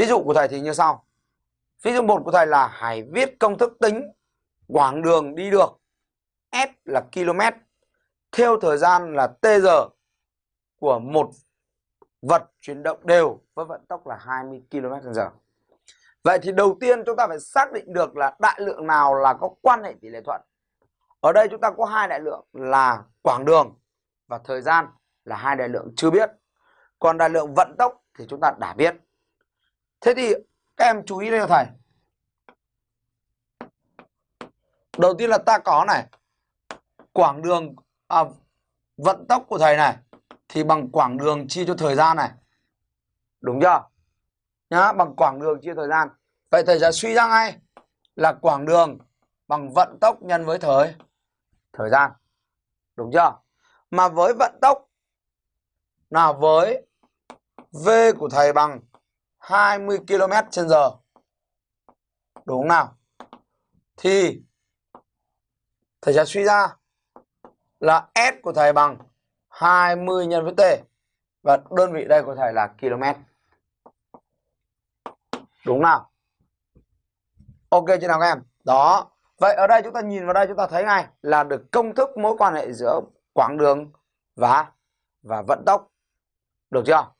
Ví dụ của thầy thì như sau. Ví dụ một của thầy là hãy viết công thức tính quãng đường đi được S là km, theo thời gian là t giờ của một vật chuyển động đều với vận tốc là 20 km/h. Vậy thì đầu tiên chúng ta phải xác định được là đại lượng nào là có quan hệ tỷ lệ thuận. Ở đây chúng ta có hai đại lượng là quãng đường và thời gian là hai đại lượng chưa biết. Còn đại lượng vận tốc thì chúng ta đã biết. Thế thì các em chú ý đây cho thầy. Đầu tiên là ta có này quãng đường à, vận tốc của thầy này thì bằng quãng đường chia cho thời gian này. Đúng chưa? Nhá, bằng quãng đường chia thời gian. Vậy thầy sẽ suy ra ngay là quãng đường bằng vận tốc nhân với thời thời gian. Đúng chưa? Mà với vận tốc là với V của thầy bằng 20 km trên giờ. Đúng không nào? Thì thầy sẽ suy ra là S của thầy bằng 20 nhân với T. Và đơn vị đây của thầy là km. Đúng nào? Ok chưa nào các em? Đó. Vậy ở đây chúng ta nhìn vào đây chúng ta thấy ngay là được công thức mối quan hệ giữa quãng đường và và vận tốc. Được chưa?